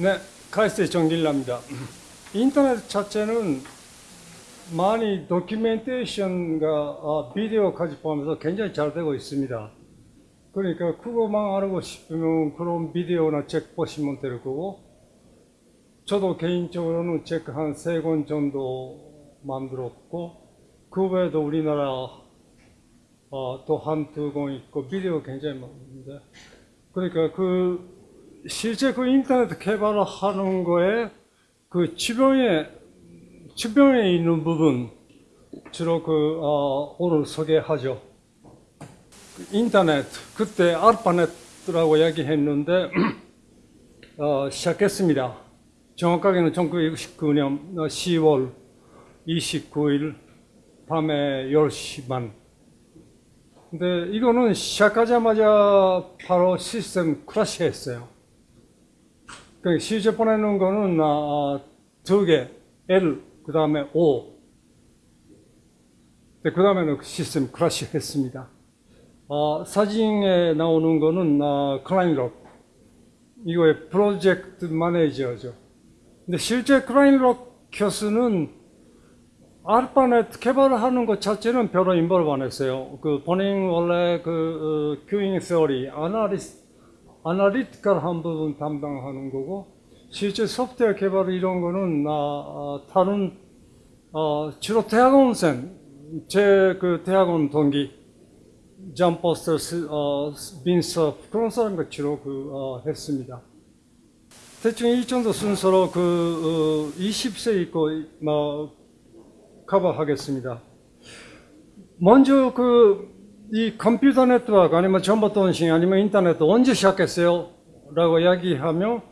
네, 카이스트 정길랍니다. 인터넷 자체는 많이 도큐멘테이션과 아, 비디오까지 포함해서 굉장히 잘 되고 있습니다. 그러니까 그거만 알고 싶으면 그런 비디오나 책 보시면 될 거고 저도 개인적으로는 책 한 세 권 정도 만들었고 그 외에도 우리나라 어, 또한 두 권 있고 비디오 굉장히 많은데 그러니까 그 실제 그 인터넷 개발을 하는 거에 그 주변에 주변에 있는 부분 주로 그 어, 오늘 소개하죠. 그 인터넷 그때 알파넷이라고 얘기했는데 어, 시작했습니다. 정확하게는 1969년 10월 29일 밤에 10시 반. 근데 이거는 시작하자마자 바로 시스템 crash 했어요. 그 실제 보내는 거는 어, 두 개, L 그 다음에 O. 그 다음에는 시스템 크래시 했습니다. 어, 사진에 나오는 거는 어, 클라인럭. 이거의 프로젝트 manager죠. 근데 실제 클라인럭 교수는 아르파넷 개발을 하는 것 자체는 별로 involve 안 했어요. 그 본인 원래 그 어, queueing theory, analys, analytical 한 부분 담당하는 거고 실제 소프트웨어 개발 이런 거는 나 어, 다른 어, 주로 대학원생 제 그 대학원 동기 존 포스텔, 어, 빈서 그런 사람과 주로 그 어, 했습니다. 대충 이 정도 순서로 그 어, 20세 있고 뭐 커버하겠습니다. 먼저 그 이 컴퓨터 네트워크 아니면 정보 통신 아니면 인터넷 언제 시작했어요? 라고 이야기하면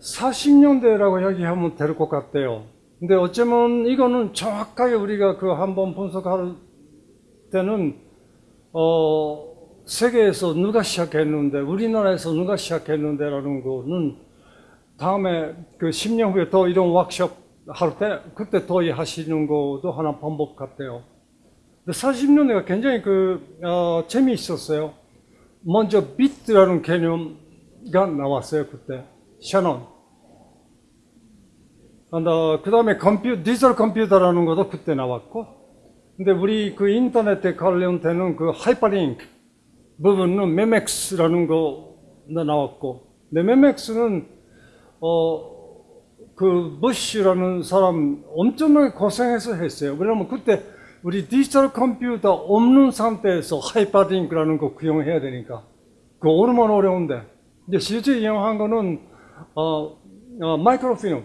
40년대라고 이야기하면 될 것 같아요. 근데 어쩌면 이거는 정확하게 우리가 그 한번 분석할 때는 어 세계에서 누가 시작했는데 우리나라에서 누가 시작했는데 라는 거는 다음에 그 10년 후에 또 이런 워크숍 할 때 그때 더 하시는 것도 하나 방법 같아요. 40년대가 굉장히 그, 어, 재미있었어요. 먼저 비트라는 개념가 나왔어요, 그때. 어, 그 다음에 컴퓨, 디지털 컴퓨터라는 것도 그때 나왔고, 근데 우리 그 인터넷에 관련되는 그 하이퍼링크 부분은 메멕스라는 거가 나왔고, 근데 메멕스는, 어, 그, 부시라는 사람 엄청나게 고생해서 했어요. 왜냐면 그때 우리 디지털 컴퓨터 없는 상태에서 하이퍼링크라는 거 구현해야 되니까. 그 얼마나 어려운데. 이제 실제 이용한 거는, 어, 어 마이크로필름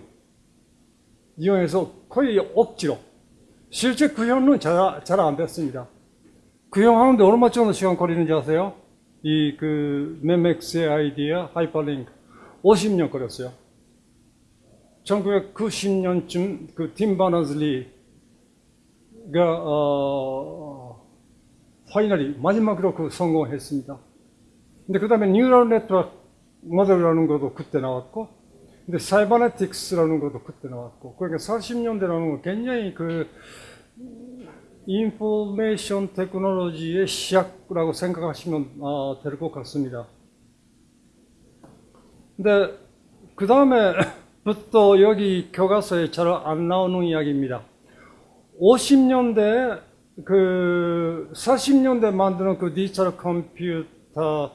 이용해서 거의 억지로. 실제 구현은 잘, 잘 안 됐습니다. 구현하는데 얼마 정도 시간 걸리는지 아세요? 이 그, 메멕스의 아이디어, 하이퍼링크. 50년 걸렸어요. 1990년쯤 그 팀 버너스리가 어, finally 마지막으로 그 성공했습니다. 근데 그 다음에 neural network 모델이라는 것도 그때 나왔고, 근데 사이버네틱스라는 것도 그때 나왔고, 그러니까 40년대라는 건 굉장히 그 information technology의 시작이라고 생각하시면 어, 될 것 같습니다. 근데 그 다음에부터 여기 교과서에 잘 안 나오는 이야기입니다. 50년대 그 40년대 만드는 그 디지털 컴퓨터의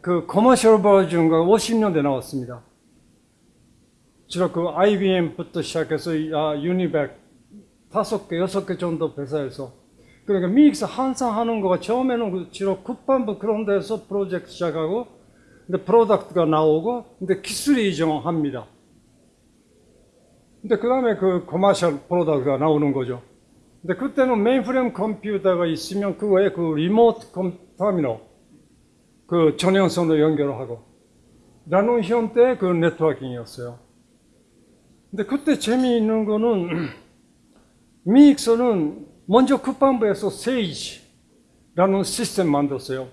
그 commercial 버전가 50년대 나왔습니다. 주로 그 IBM부터 시작해서 아, 유니백 다섯 개, 여섯 개 정도 회사에서 그러니까 미국서 항상 하는 거가 처음에는 그 주로 국방부 그런 데서 프로젝트 시작하고 근데 product가 나오고 근데 기술이 이전합니다. 근데 그 다음에 그 commercial product가 나오는 거죠. 근데 그때는 mainframe 컴퓨터가 있으면 그 외에 그 remote com 터미널 그 전용선으로 연결하고 라는 형태의 그 networking이었어요. 근데 그때 재미있는 거는 미국서는 먼저 국방부에서 세이지라는 시스템 만들었어요.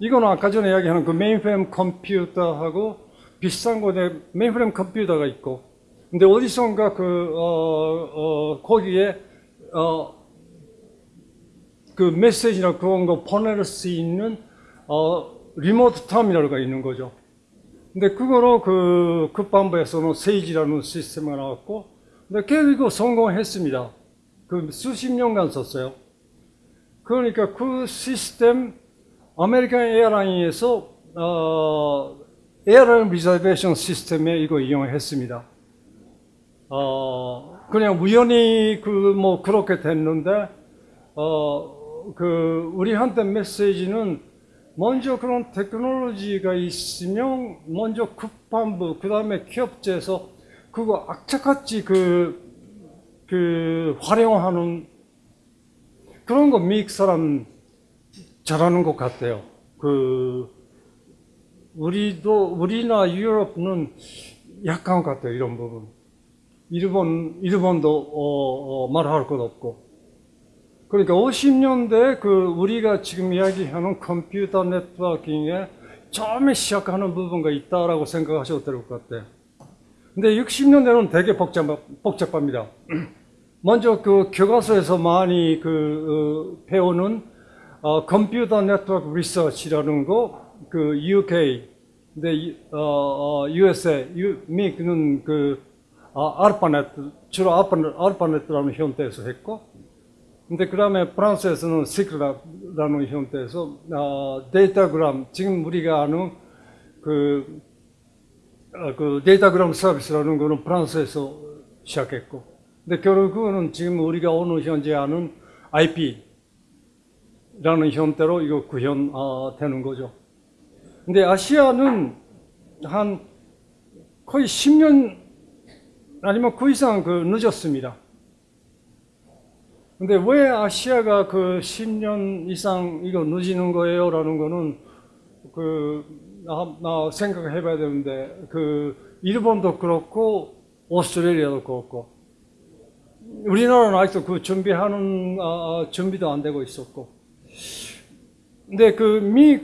이거는 아까 전에 이야기하는 그 mainframe 컴퓨터하고 비슷한 거에 mainframe 컴퓨터가 있고 근데 어디선가 그, 어, 어, 거기에, 어, 그 메시지나 그런 거 보낼 수 있는, 어, remote 터미널가 있는 거죠. 근데 그거로 그 국방부에서는 세이지라는 시스템이 나왔고, 근데 결국 성공했습니다. 그 수십 년간 썼어요. 그러니까 그 시스템 아메리칸 에어라인에서 어, airline reservation 시스템에 이거 이용했습니다. 어, 그냥 우연히 그 뭐 그렇게 됐는데 어, 그 우리한테 메시지는 먼저 그런 테크놀로지가 있으면 먼저 국방부 그 다음에 기업체에서 그거 악착같이 그, 그 활용하는 그런 거 미국 사람 잘하는 것 같아요. 그 우리도 우리나 유럽은 약한 것 같아요. 이런 부분. 일본 일본도 어, 어, 말할 것 없고. 그러니까 50년대 그 우리가 지금 이야기하는 컴퓨터 네트워킹에 처음에 시작하는 부분가 있다라고 생각하셔도 될 것 같아요. 근데 60년대는 되게 복잡, 복잡합니다. 먼저 그 교과서에서 많이 그 어, 배우는 어, 컴퓨터 네트워크 리서치라는 거, 그 UK, 근데 어, 어, USA, 유, 미국은 그 어, 알파넷, 주로 알파넷이라는 형태에서 했고, 근데 그 다음에 프랑스에서는 시크라라는 형태에서 어, 데이터그램, 지금 우리가 아는 그, 어, 그 데이터그램 서비스라는 거는 프랑스에서 시작했고, 근데 결국 그거는 지금 우리가 오늘 현재 아는 IP라는 형태로 이거 구현되는 거죠. 근데 아시아는 한 거의 10년 아니면 그 이상 그 늦었습니다. 근데 왜 아시아가 그 10년 이상 이거 늦는 거예요? 라는 거는 그, 나, 나 생각해 봐야 되는데, 그, 일본도 그렇고, 오스트레일리아도 그렇고, 우리나라는 아직도 그 준비하는, 아, 준비도 안 되고 있었고. 근데 그 미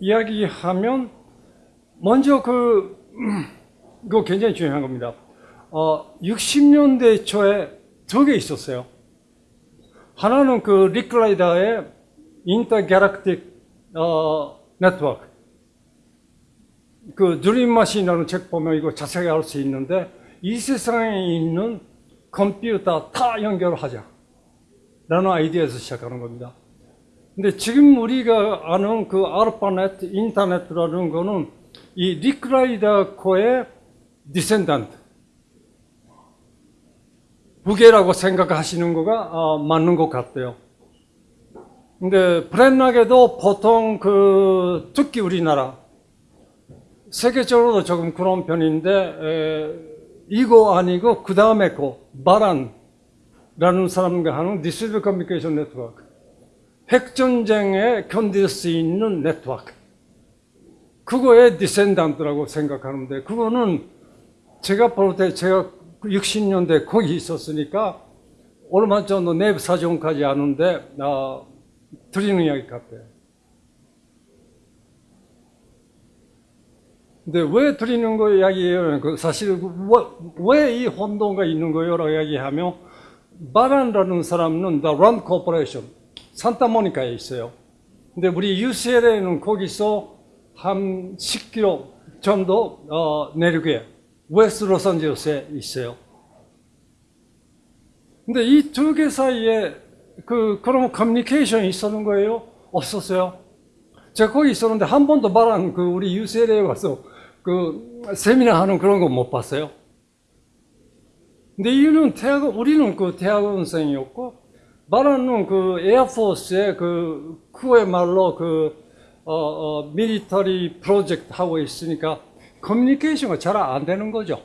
이야기하면, 먼저 그, 이거 굉장히 중요한 겁니다. 어, 60년대 초에 두 개 있었어요. 하나는 그 리클라이더의 인터갤럭틱 어, 네트워크. 그 Dream Machine이라는 책 보면 이거 자세히 알 수 있는데 이 세상에 있는 컴퓨터 다 연결하자. 라는 아이디어에서 시작하는 겁니다. 근데 지금 우리가 아는 그 ARPANET, 인터넷이라는 거는 이 Licklider 거의 descendant. 부계라고 생각하시는 거가 어, 맞는 것 같아요. 근데 불행하게도 보통 그 특히 우리나라 세계적으로도 조금 그런 편인데 에, 이거 아니고 그 다음에 그 Baran라는 사람가 하는 distributed 커뮤니케이션 네트워크 핵전쟁에 견딜 수 있는 네트워크 그거의 descendant라고 생각하는데 그거는 제가 볼 때 제가 60년대 거기 있었으니까 얼마 전에 내 사정까지 아는데 아, 틀리는 이야기 같아요. 근데 왜 틀리는 거 이야기예요? 그 사실 왜 이 혼동가 있는 거요라고 이야기하면 Baran라는 사람은 The Rand Corporation 산타모니카에 있어요. 근데 우리 UCLA는 거기서 한 10km 정도 어, 내륙에 West Los Angeles에 있어요. 근데 이 두 개 사이에 그 그러면 커뮤니케이션이 있었는 거예요? 없었어요. 제가 거기 있었는데 한 번도 Baran 그 우리 UCLA에 가서 그 세미나 하는 그런 거 못 봤어요. 근데 이유는 대학 우리는 그 대학원생이었고 Baran은 그 Air Force의 그 그의 말로 그 어, 어, military 프로젝트 하고 있으니까 커뮤니케이션이 잘 안 되는 거죠.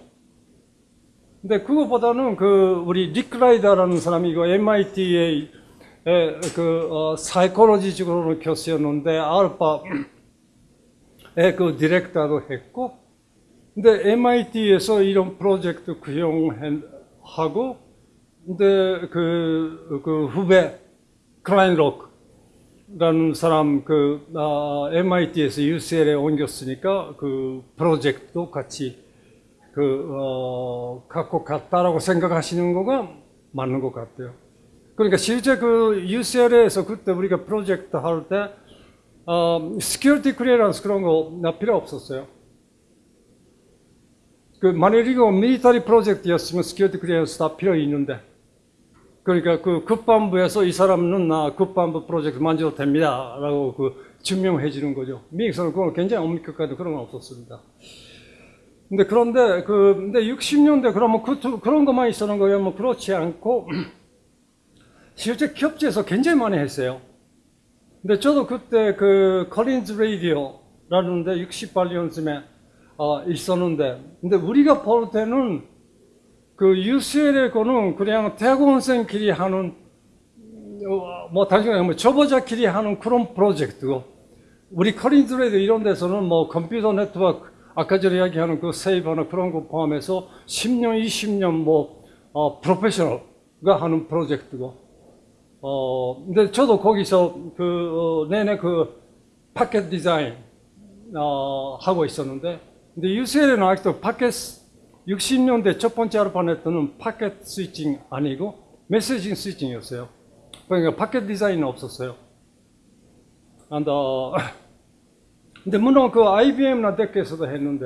근데 그거보다는 그 우리 리크라이더라는 사람이 이거 MIT의 그 어, 사이콜로지적으로는 교수였는데 알파의 그 디렉터도 했고 근데 MIT에서 이런 프로젝트 구형하고 근데 그, 그 후배 크라인록 라는 사람 그 아, MIT에서 UCLA에 옮겼으니까 그 프로젝트도 같이 그 어, 갖고 갔다라고 생각하시는 거가 맞는 것 같아요. 그러니까 실제 그 UCLA에서 그때 우리가 프로젝트 할때 어, security clearance 그런 거나 필요 없었어요. 그 만일 이거 military 프로젝트였으면 security clearance 다 필요 있는데 그러니까 그 국방부에서 이 사람은 나 국방부 프로젝트 만져도 됩니다 라고 그 증명해 주는 거죠. 미국에서는 그건 굉장히 엄격하게 그런 건 없었습니다. 근데 그런데 그 근데 60년대 그러면 그, 그런 것만 있었는 거예요? 뭐 그렇지 않고 실제 기업체에서 굉장히 많이 했어요. 근데 저도 그때 그 collins radio라는데 68년쯤에 어, 있었는데 근데 우리가 볼 때는 그 UCL의 거는 그냥 대학원생끼리 하는 어, 뭐 단순히 뭐 초보자끼리 하는 그런 프로젝트고 Collins Radio 이런 데서는 뭐 컴퓨터 네트워크 아까 전에 이야기하는 그 SABRE나 그런 거 포함해서 10년, 20년 뭐 어, 프로페셔널가 하는 프로젝트고. 어, 근데 저도 거기서 그, 어, 내내 그 파켓 디자인, 어, 하고 있었는데, 근데 UCLA는 아직도 파켓, 60년대 첫 번째 ARPANET는 packet switching 아니고 messaging switching이었어요. 그러니까 파켓 디자인은 없었어요. And, 어, 근데 물론 그 IBM이나 DEC에서도 했는데,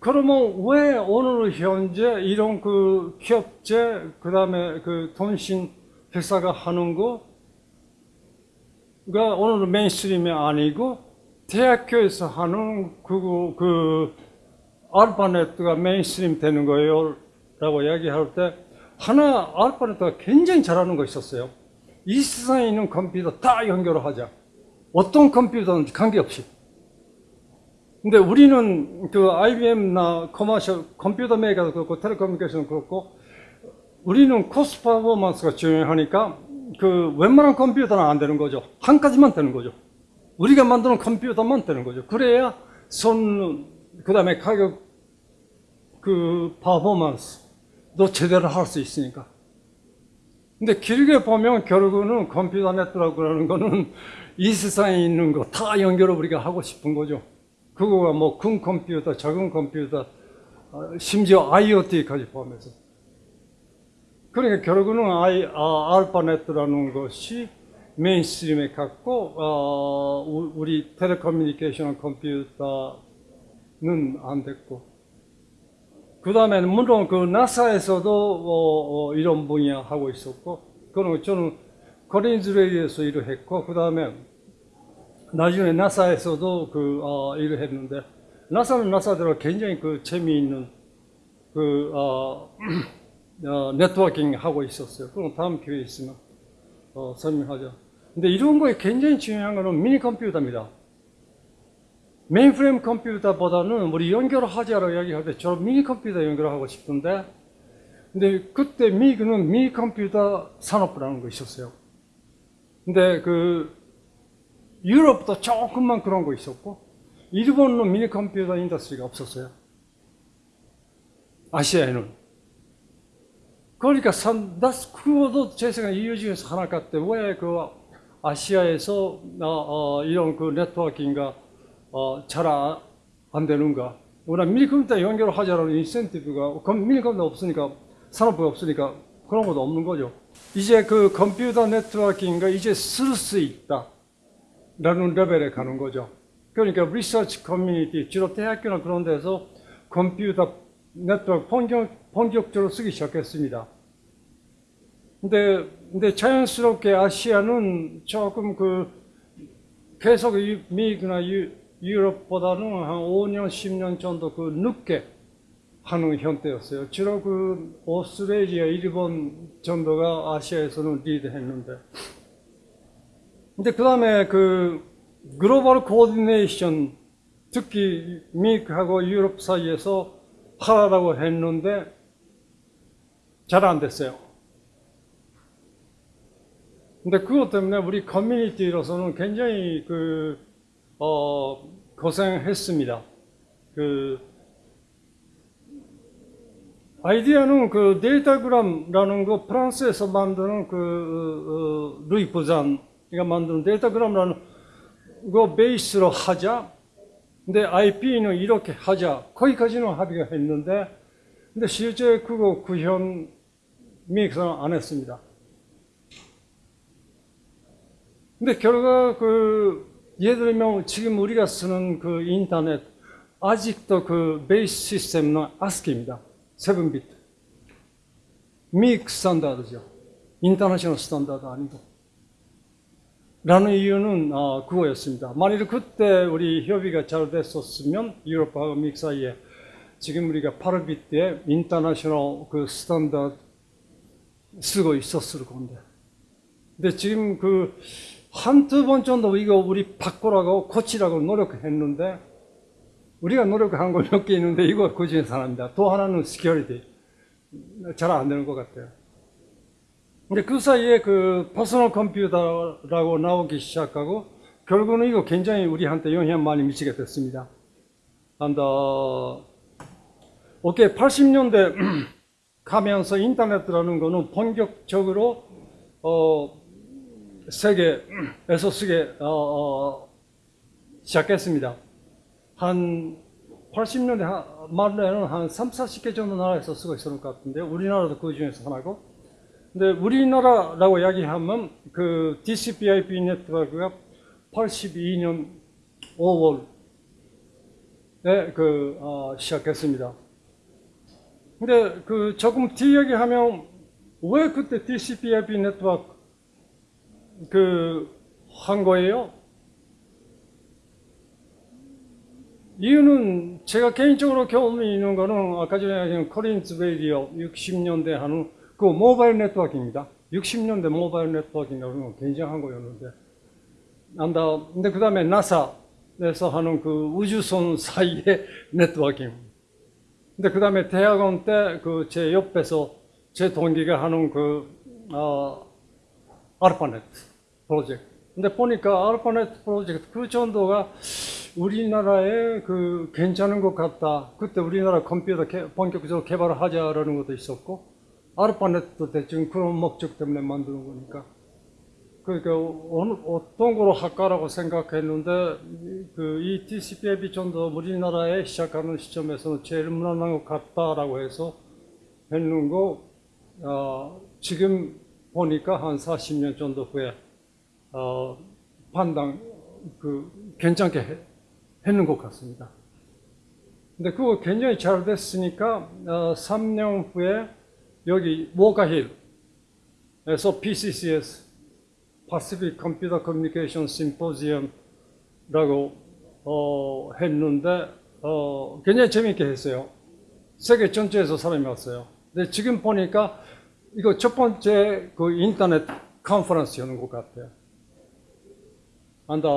그러면 왜 오늘 현재 이런 그 기업체, 그 다음에 그 통신 회사가 하는 거가 오늘은 mainstream이 아니고 대학교에서 하는 그, 그 ARPANET가 mainstream 되는 거예요 라고 이야기할 때 하나 ARPANET가 굉장히 잘하는 거 있었어요 이 세상에 있는 컴퓨터 다 연결을 하자 어떤 컴퓨터든지 관계없이 근데 우리는 그 IBM나 commercial 컴퓨터 메이커도 그렇고 텔레커뮤니케이션 그렇고 우리는 cost performance가 중요하니까 그 웬만한 컴퓨터는 안 되는 거죠. 한 가지만 되는 거죠. 우리가 만드는 컴퓨터만 되는 거죠. 그래야 손, 그 다음에 가격, 그 퍼포먼스도 제대로 할 수 있으니까. 근데 길게 보면 결국은 컴퓨터 네트워크라는 거는 이 세상에 있는 거 다 연결을 우리가 하고 싶은 거죠. 그거가 뭐 큰 컴퓨터, 작은 컴퓨터, 어, 심지어 IoT까지 포함해서. 그러니까 결국은 아이, 아, 알파네트라는 것이 mainstream에 갔고 어, 우리 텔레커뮤니케이션 컴퓨터는 안 됐고 그 다음에는 물론 그 NASA에서도 어, 어, 이런 분야 하고 있었고 그는 저는 Collins Radio에서 일을 했고 그 다음에 나중에 NASA에서도 그 어, 일을 했는데 NASA는 NASA대로 굉장히 그 재미있는 그 어, 어, 네트워킹 하고 있었어요. 그럼 다음 기회에 있으면 어, 설명하죠. 근데 이런 거에 굉장히 중요한 거는 미니 컴퓨터입니다. 메인프레임 컴퓨터보다는 우리 연결하자라고 이야기할 때 저런 미니 컴퓨터 연결하고 싶은데 근데 그때 미국은 미니 컴퓨터 산업부라는 거 있었어요. 근데 그 유럽도 조금만 그런 거 있었고 일본은 미니 컴퓨터 industry가 없었어요. 아시아에는. 그러니까 산, 나 그것도 제 생각에 이유 중에서 하나 같아. 왜그 아시아에서 어, 어, 이런 그 networking가 어, 잘안 안 되는가? 우리가 미니컴퓨터 연결을 하자라는 인센티브가 미니컴퓨터 없으니까 산업부가 없으니까 그런 것도 없는 거죠. 이제 그 컴퓨터 networking가 이제 쓸 수 있다. 라는 레벨에 가는 거죠. 그러니까 리서치 커뮤니티, 주로 대학교나 그런 데서 컴퓨터 네트워크 본격, 본격적으로 쓰기 시작했습니다. 근데, 근데 자연스럽게 아시아는 조금 그 계속 미국이나 유, 유럽보다는 한 5년, 10년 정도 그 늦게 하는 형태였어요. 주로 그 오스트레일리아, 일본 정도가 아시아에서는 리드했는데. 근데 그 다음에 그 글로벌 coordination 특히 미국하고 유럽 사이에서 하라고 했는데 잘 안 됐어요. 근데 그것 때문에 우리 커뮤니티로서는 굉장히 그, 어, 고생했습니다. 그, 아이디어는 그 datagram라는 거 프랑스에서 만드는 그, 어, Louis Pouzin이가 만드는 datagram라는 거 베이스로 하자. 근데 IP는 이렇게 하자. 거기까지는 합의가 했는데, 근데 실제 그거 구현 미국에서는 안 했습니다. 근데 결과 그 예를 들면 지금 우리가 쓰는 그 인터넷 아직도 그 베이스 시스템은 ASCII입니다. 7비트. 믹 스탠다드죠. international standard 아니고. 라는 이유는 어, 그거였습니다. 만일 그때 우리 협의가 잘 됐었으면 유럽하고 미국 사이에 지금 우리가 8비트의 international 그 standard 쓰고 있었을 건데. 근데 지금 그 한두 번 정도 이거 우리 바꾸라고 고치라고 노력했는데 우리가 노력한 거몇개 있는데 이거 그 중에 하나입니다. 또 하나는 security. 잘 안 되는 것 같아요. 근데 그 사이에 그 퍼스널 컴퓨터라고 나오기 시작하고 결국은 이거 굉장히 우리한테 영향 많이 미치게 됐습니다. And, uh, 오케이, 80년대 가면서 인터넷이라는 거는 본격적으로 어, 세계에서 쓰게 어, 어, 시작했습니다. 한 80년대 말에는 한 3, 40개 정도 나라에서 쓰고 있었을 것 같은데 우리나라도 그 중에서 하나고 근데 우리나라라고 이야기하면 그 DCP/IP 네트워크가 82년 5월에 그 어, 시작했습니다. 근데 그 조금 뒤 얘기하면 왜 그때 TCP/IP 네트워크 그 한 거예요? 이유는 제가 개인적으로 경험이 있는 거는 아까 전에 얘기한 Collins Radio 60년대 하는 그 모바일 네트워크입니다. 60년대 모바일 네트워크인가 그러면 굉장한 거였는데 안다. 근데 그 다음에 나사에서 하는 그 우주선 사이의 네트워킹. 근데 그 다음에 대학원 때 그 제 옆에서 제 동기가 하는 그, 어, ARPANET 프로젝트. 근데 보니까 알파넷 프로젝트 그 정도가 우리나라에 그 괜찮은 것 같다. 그때 우리나라 컴퓨터 개, 본격적으로 개발을 하자라는 것도 있었고, 알파넷도 대충 그런 목적 때문에 만드는 거니까. 그러니까 어느, 어떤 거로 할까라고 생각했는데 그 이 TCP/IP 정도 우리나라에 시작하는 시점에서는 제일 무난한 것 같다라고 해서 했는 거 어, 지금 보니까 한 40년 정도 후에 어, 판단 그 괜찮게 해, 했는 것 같습니다. 근데 그거 굉장히 잘 됐으니까 어, 3년 후에 여기 워가힐에서 PCCS Pacific Computer Communication Symposium라고 어, 했는데 어, 굉장히 재미있게 했어요. 세계 전체에서 사람이 왔어요. 근데 지금 보니까 이거 첫 번째 그 인터넷 컨퍼런스였는 것 같아요. 안다.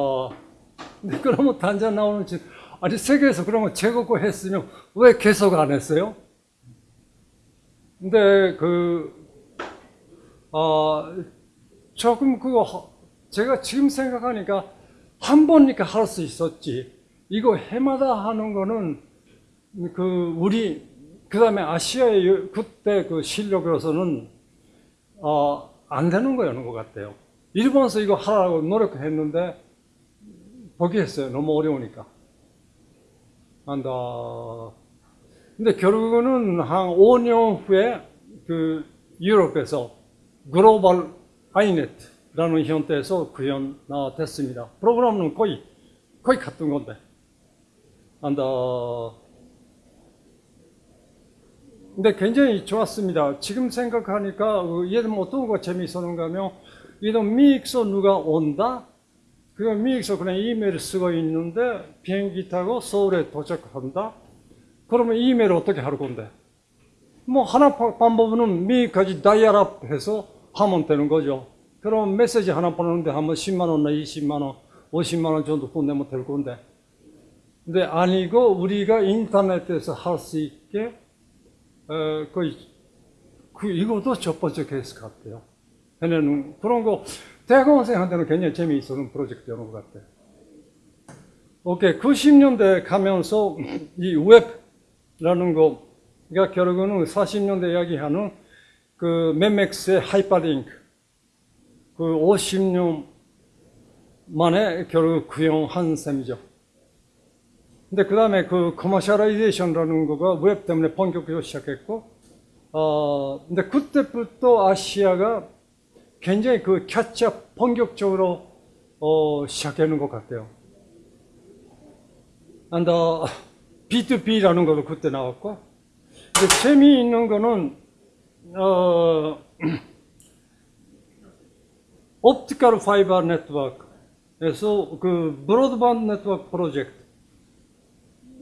근데 그러면 단자 나오는 지 아니 세계에서 그러면 제거고 했으면 왜 계속 안 했어요? 근데 그 어, 조금 그거 제가 지금 생각하니까 한 번이니까 할 수 있었지. 이거 해마다 하는 거는 그 우리 그 다음에 아시아의 그때 그 실력으로서는 어, 안 되는 거였는 것 같아요. 일본에서 이거 하라고 노력했는데 포기했어요. 너무 어려우니까. 한다. 근데 결국은 한 5년 후에 그 유럽에서 글로벌 아이네트라는 형태에서 구현됐습니다. 프로그램은 거의 거의 같은 건데. 한다. 근데 굉장히 좋았습니다. 지금 생각하니까 예를 들면 어떤 거 재미있었는가 하면 이런 미익서 누가 온다? 그 미익서 그냥 이메일 쓰고 있는데 비행기 타고 서울에 도착한다? 그러면 이메일 어떻게 할 건데? 뭐 하나 방법은 미익까지 다이얼업 해서 하면 되는 거죠. 그럼 메시지 하나 보내는데 한 번 10만 원이나 20만 원, 50만 원 정도 보내면 될 건데. 근데 아니고 우리가 인터넷에서 할 수 있게 어, 거의 그 이것도 첫 번째 케이스 같아요. 해내는 그런 거 대학원생한테는 굉장히 재미있었는 프로젝트였는 것 같아요. 오케이 90년대 가면서 이 웹라는 거가 결국은 40년대 이야기하는 그 맵맥스의 하이퍼링크 그 50년 만에 결국 구현한 셈이죠. 근데 그 다음에 그 commercialization이라는 거가 웹 때문에 본격적으로 시작했고, 어, 근데 그때부터 아시아가 굉장히 그 catch up 본격적으로 어, 시작하는 것 같아요. and uh, B2B라는 것도 그때 나왔고 재미있는 거는 어, optical fiber network에서 그 broadband network project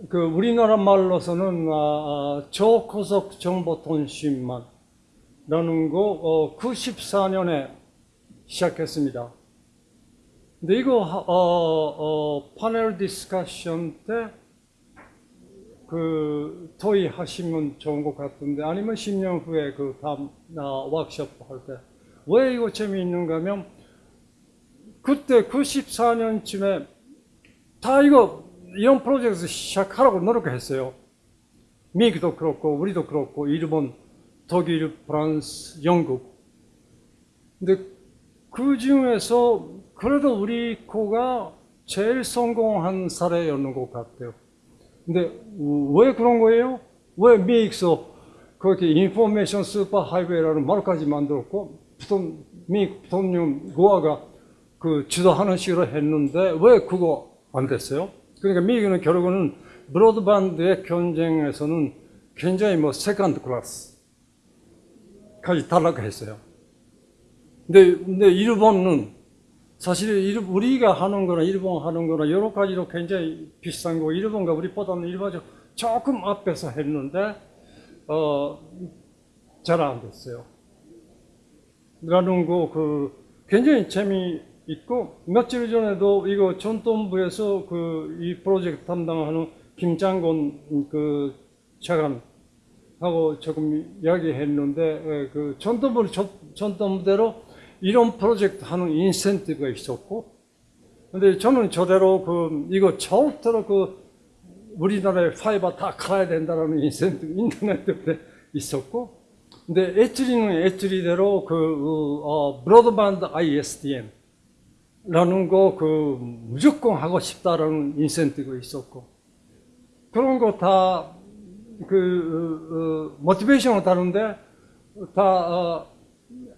그 우리나라 말로서는 아, 초고속 정보 통신망 라는 거 어, 94년에 시작했습니다. 근데 이거 하- 어, 어, panel discussion 때그 토의 하시면 좋은 것 같은데 아니면 10년 후에 그 다음 나 워크숍 할 때 왜 이거 재미있는가 하면 그때 94년쯤에 다 이거 이런 프로젝트 시작하라고 노력했어요. 미국도 그렇고 우리도 그렇고 일본, 독일, 프랑스, 영국. 근데 그 중에서 그래도 우리 코가 제일 성공한 사례였는 것 같아요. 근데 왜 그런 거예요? 왜 미국에서 그렇게 information superhighway라는 말까지 만들었고 부통, 미국 부통령 고어가 그 주도하는 식으로 했는데 왜 그거 안 됐어요? 그러니까 미국은 결국은 broadband의 경쟁에서는 굉장히 뭐 second class까지 탈락했어요. 근데, 근데 일본은 사실 일- 우리가 하는 거나 일본 하는 거나 여러 가지로 굉장히 비슷한 거 일본과 우리보다는 일본이 조금 앞에서 했는데 어, 잘 안 됐어요. 라는 거 그 굉장히 재미있고 며칠 전에도 이거 전통부에서 그 이 프로젝트 담당하는 김장곤 그 차관 하고 조금 이야기했는데 에, 그 정통부 정통부대로 이런 프로젝트 하는 인센티브가 있었고 근데 저는 저대로 그 이거 처음부터 그 우리나라에 fiber 다 가야 된다라는 인센티브 인터넷 때문에 있었고 근데 ETRI는 ETRI대로 그 어, broadband ISDN 라는 거 그 무조건 하고 싶다라는 인센티브가 있었고 그런 거다 그 모티베이션은 다른데 다 어,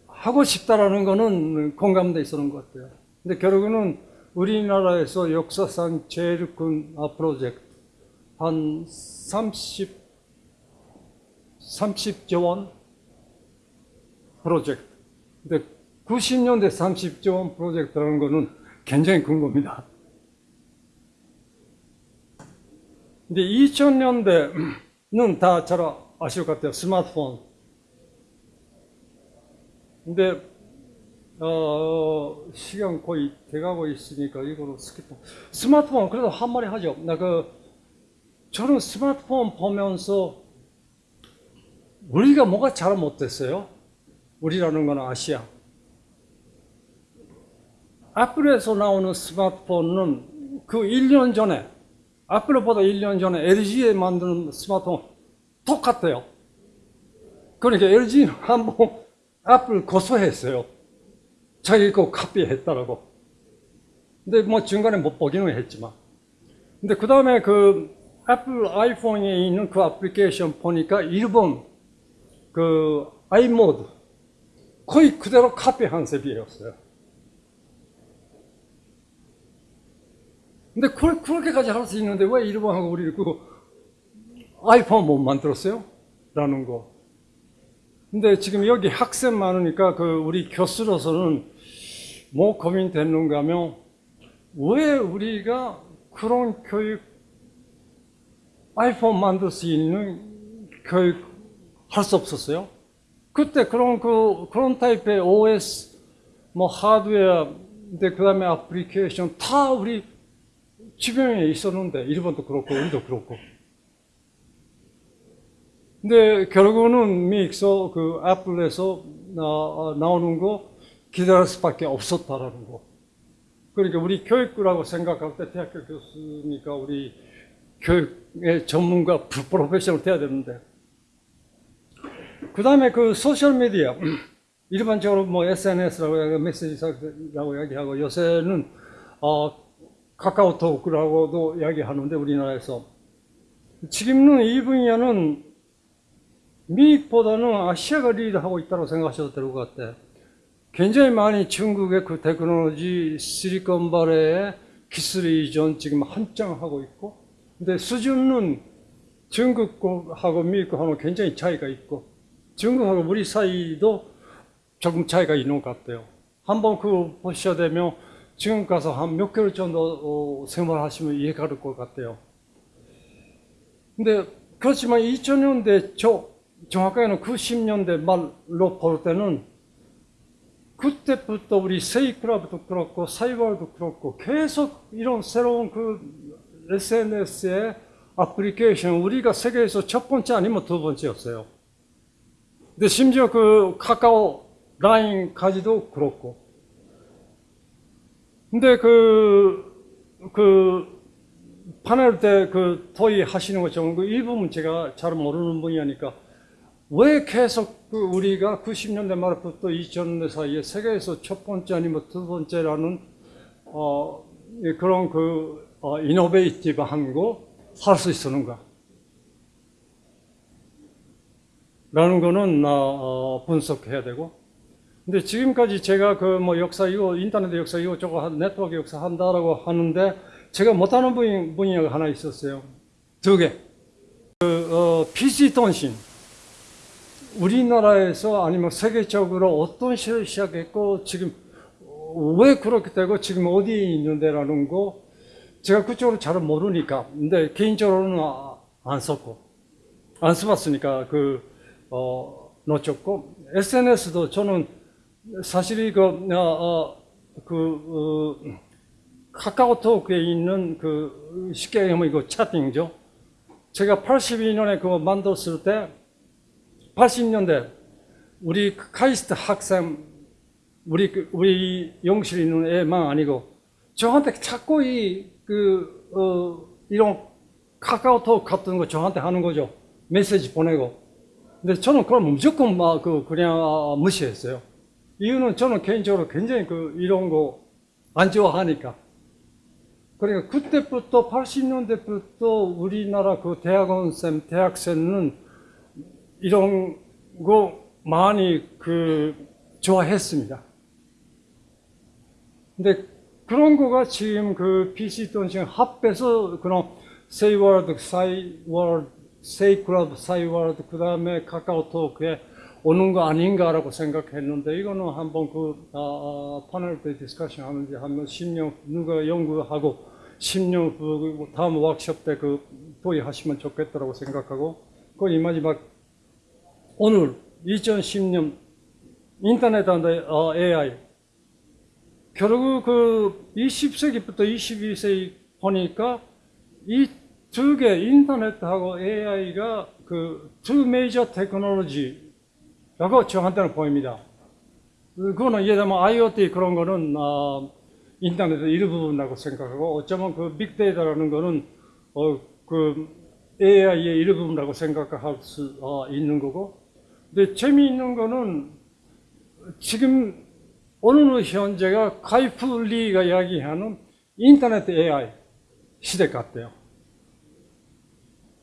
하고 싶다라는 거는 공감돼 있었는 것 같아요. 근데 결국은 우리나라에서 역사상 제일 큰 아, 프로젝트 한 30, 30조 원 프로젝트. 근데 90년대 30조 원 프로젝트라는 거는 굉장히 큰 겁니다. 근데 2000년대 는 다 잘 아실 것 같아요. 스마트폰. 근데 어, 시간 거의 돼가고 있으니까 이거로 skip. 스마트폰 그래도 한마디 하죠. 나 그 저는 스마트폰 보면서 우리가 뭐가 잘못됐어요? 우리라는 건 아시아. 애플에서 나오는 스마트폰은 그 1년 전에 애플보다 1년 전에 LG에 만드는 스마트폰 똑같아요. 그러니까 LG는 한번 애플 고소했어요. 자기 거 카피했다라고. 근데 뭐 중간에 못 보기는 했지만. 근데 그 다음에 그 애플 아이폰에 있는 그 애플리케이션 보니까 일본 그 아이모드 거의 그대로 카피한 셈이었어요. 근데 그, 그렇게까지 할 수 있는데 왜 일본하고 우리 그 아이폰 못 만들었어요? 라는 거. 근데 지금 여기 학생 많으니까 그 우리 교수로서는 뭐 고민됐는가 하면 왜 우리가 그런 교육 아이폰 만들 수 있는 교육 할 수 없었어요? 그때 그런 그 그런 타입의 OS 뭐 하드웨어 근데 그다음에 애플리케이션 다 우리 주변에 있었는데 일본도 그렇고 우리도 그렇고 근데 결국은 미국서 그 애플에서 나, 나오는 거 기다릴 수밖에 없었다라는 거. 그러니까 우리 교육부라고 생각할 때 대학교 교수니까 우리 교육의 전문가 프로페셔널 돼야 되는데 그 다음에 그 소셜미디어 일반적으로 뭐 SNS라고 메시지라고 이야기하고 요새는 어 카카오톡이라고도 이야기하는데 우리나라에서 지금은 이 분야는 미국보다는 아시아가 리드하고 있다고 생각하셔도 될 것 같아요. 굉장히 많이 중국의 그 테크놀로지 실리콘밸리의 기술 이전 지금 한창 하고 있고, 근데 수준은 중국하고 미국하고 굉장히 차이가 있고, 중국하고 우리 사이도 조금 차이가 있는 것 같아요. 한번 그 보셔야 되면 지금 가서 한 몇 개월 정도 어, 생활하시면 이해가 될 것 같아요. 근데 그렇지만 2000년대 저 정확하게는 90년대 말로 볼 때는 그때부터 우리 세이클럽도 그렇고 사이버도 그렇고 계속 이런 새로운 그 SNS의 애플리케이션 우리가 세계에서 첫 번째 아니면 두 번째였어요. 근데 심지어 그 카카오 라인까지도 그렇고. 근데 그, 그, 파넬 때그 토의 하시는 것처럼 그 일부분 제가 잘 모르는 분야니까 왜 계속 그 우리가 90년대 말부터 2000년대 사이에 세계에서 첫 번째 아니면 두 번째라는 어, 그런 그 어, 이노베이티브한 거살수 있었는가? 라는 거는 어, 분석해야 되고 근데 지금까지 제가 그 뭐 역사 이거 인터넷 역사 이거 저거 네트워크 역사 한다라고 하는데 제가 못하는 분야, 분야가 하나 있었어요. 두 개. 그 어, PC 통신. 우리나라에서 아니면 세계적으로 어떤 시를 시작했고 지금 왜 그렇게 되고 지금 어디에 있는데라는 거 제가 그쪽으로 잘 모르니까 근데 개인적으로는 아, 안 썼고 안 써봤으니까 그 어, 놓쳤고 SNS도 저는 사실 이거 어, 어, 그 어, 카카오톡에 있는 그 쉽게 얘기하면 이거 채팅이죠. 제가 82년에 그거 만들었을 때 80년대 우리 카이스트 학생 우리 그 우리 영실에 있는 애만 아니고 저한테 자꾸 이그 어, 이런 카카오톡 같은 거 저한테 하는 거죠. 메시지 보내고. 근데 저는 그럼 무조건 막 그 그냥 무시했어요. 이유는 저는 개인적으로 굉장히 그 이런 거 안 좋아하니까. 그러니까 그때부터 80년대부터 우리나라 그 대학원생, 대학생은 이런 거 많이 그 좋아했습니다. 근데 그런 거가 지금 그 PC 통신 합해서 그런 세이월드, 싸이월드, 세이클럽, 싸이월드, 그 다음에 카카오톡에 오는 거 아닌가라고 생각했는데 이거는 한번 그 아, 아, 패널 때 discussion 하는지 한번 10년 누가 연구하고 10년 후 다음 워크숍 때 그 도입하시면 좋겠다라고 생각하고 그이 마지막 오늘 2010년 인터넷 and AI 결국 그 20세기부터 21세기 보니까 이 두 개 인터넷하고 AI가 그 두 메이저 테크놀로지 라고 저한테는 보입니다. 그거는 예를 들면 IoT 그런 거는 어, 인터넷의 일부분이라고 생각하고 어쩌면 그 빅데이터라는 거는 어, 그 AI의 일부분이라고 생각할 수 어, 있는 거고 근데 재미있는 거는 지금 어느 현재가 카이플리가 이야기하는 인터넷 AI 시대 같대요.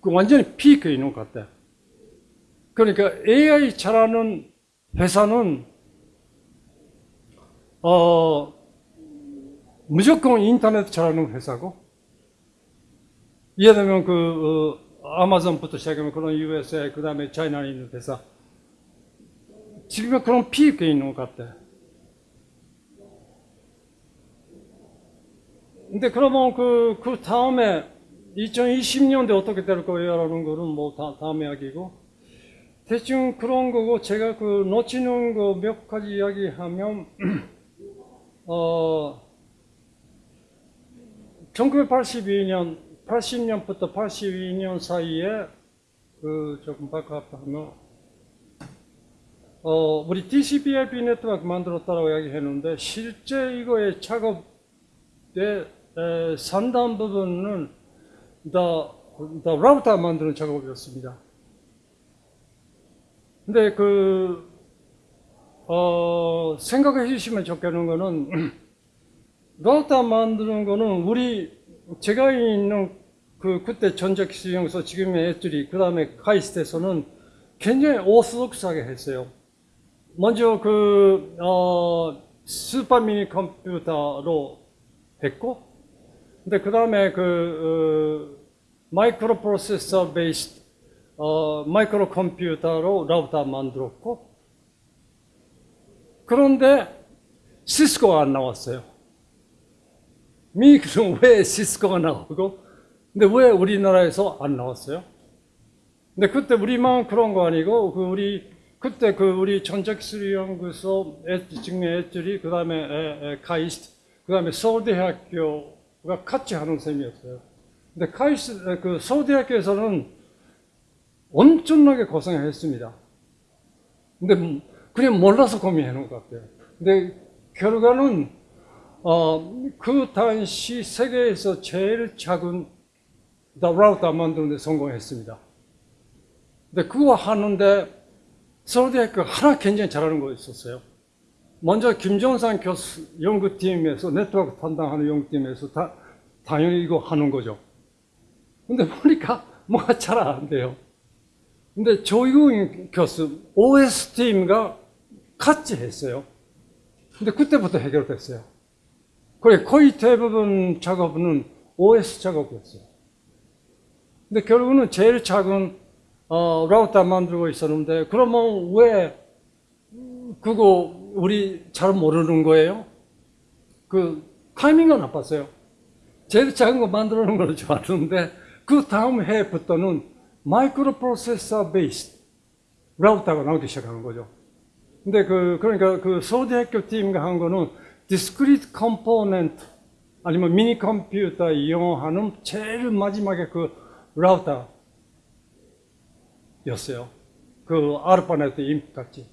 그 완전히 있는 것 같아요. 그러니까 AI 잘하는 회사는 어 무조건 인터넷 잘하는 회사고 예를 들면 그 어, 아마존부터 시작하면 그런 USA 그 다음에 차이나에 있는 회사. 지금 그런 피입게 있는 것 같아. 근데 그러면 그, 그 다음에 2020년대 어떻게 될 거예요 라는 거는 뭐 다, 다음 이야기고 대충 그런 거고 제가 그 놓치는 거 몇 가지 이야기하면 어 1982년 80년부터 82년 사이에 그 조금 바꿔하면 어 우리 DCBIB 네트워크 만들었다고 이야기했는데 실제 이거의 작업의 상당 부분은 다, 다 라우터 만드는 작업이었습니다. 근데 그, 어, 생각해 주시면 좋겠는 거는, 라우터 만드는 거는 우리, 제가 있는 그, 그때 전자기술연구소 지금의 ETRI, 그 다음에 카이스트에서는 굉장히 orthodox하게 했어요. 먼저 그, 어, 슈퍼 미니 컴퓨터로 했고, 근데 그 다음에 그, 어, 마이크로 프로세서 베이스, 어, 마이크로 컴퓨터로 라우터 만들었고, 그런데 시스코가 안 나왔어요. 미국은 왜 시스코가 나오고, 근데 왜 우리나라에서 안 나왔어요? 근데 그때 우리만 그런 거 아니고, 그 우리, 그때 그 우리 전자기술연구소 직내 애들이, 그 다음에 카이스트, 그 다음에 서울대학교가 같이 하는 셈이었어요. 근데 카이스트, 그 서울대학교에서는 엄청나게 고생을 했습니다. 근데 그냥 몰라서 고민해 놓은 것 같아요. 근데 결과는 어, 그 당시 세계에서 제일 작은 라우터 만드는 데 성공했습니다. 근데 그거 하는데 서울대학교 하나 굉장히 잘하는 거 있었어요. 먼저 김정산 교수 연구팀에서 네트워크 담당하는 연구팀에서 다, 당연히 이거 하는 거죠. 근데 보니까 뭐가 잘 안 돼요. 근데 조이공 교수 OS 팀과 같이 했어요. 근데 그때부터 해결됐어요. 그래 거의 대부분 작업은 OS 작업이었어요. 근데 결국은 제일 작은 어, 라우터 만들고 있었는데 그러면 왜 그거 우리 잘 모르는 거예요? 그 타이밍은 나빴어요. 제일 작은 거 만들어 놓은 걸 좋았는데 그 다음 해부터는 마이크로 프로세서 베이스 라우터가 나오기 시작하는 거죠. 근데 그 그러니까 그 서울대 학교 팀과 한 거는 discrete component 아니면 미니 컴퓨터 이용하는 제일 마지막에 그 라우터였어요. 그 ARPANET IMP 같이.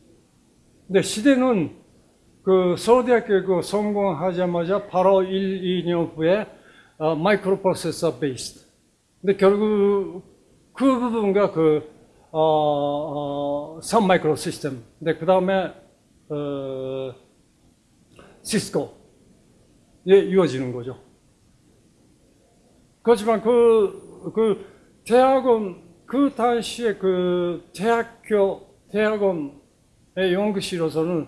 근데 시대는 그 서울대학교 그 성공하자마자 바로 1, 2년 후에 어, 마이크로 프로세서 base. 근데 결국 그 부분과 그 어, 어, Sun Microsystem. 근데 그 다음에 어, 시스코에 이어지는 거죠. 그렇지만 그, 그 대학원, 그 당시에 그 대학교, 대학원의 연구실에서는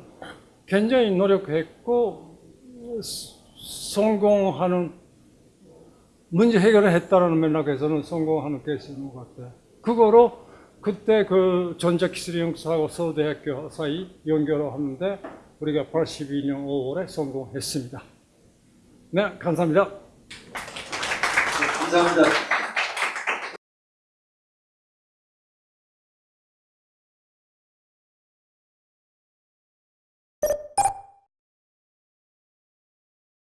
굉장히 노력했고, 성공하는, 문제 해결을 했다는 맥락에서는 성공하는 케이스인 것 같아요. 그거로 그때 그 전자기술연구소하고 서울대학교 사이 연결을 하는데 우리가 82년 5월에 성공했습니다. 네, 감사합니다. 감사합니다.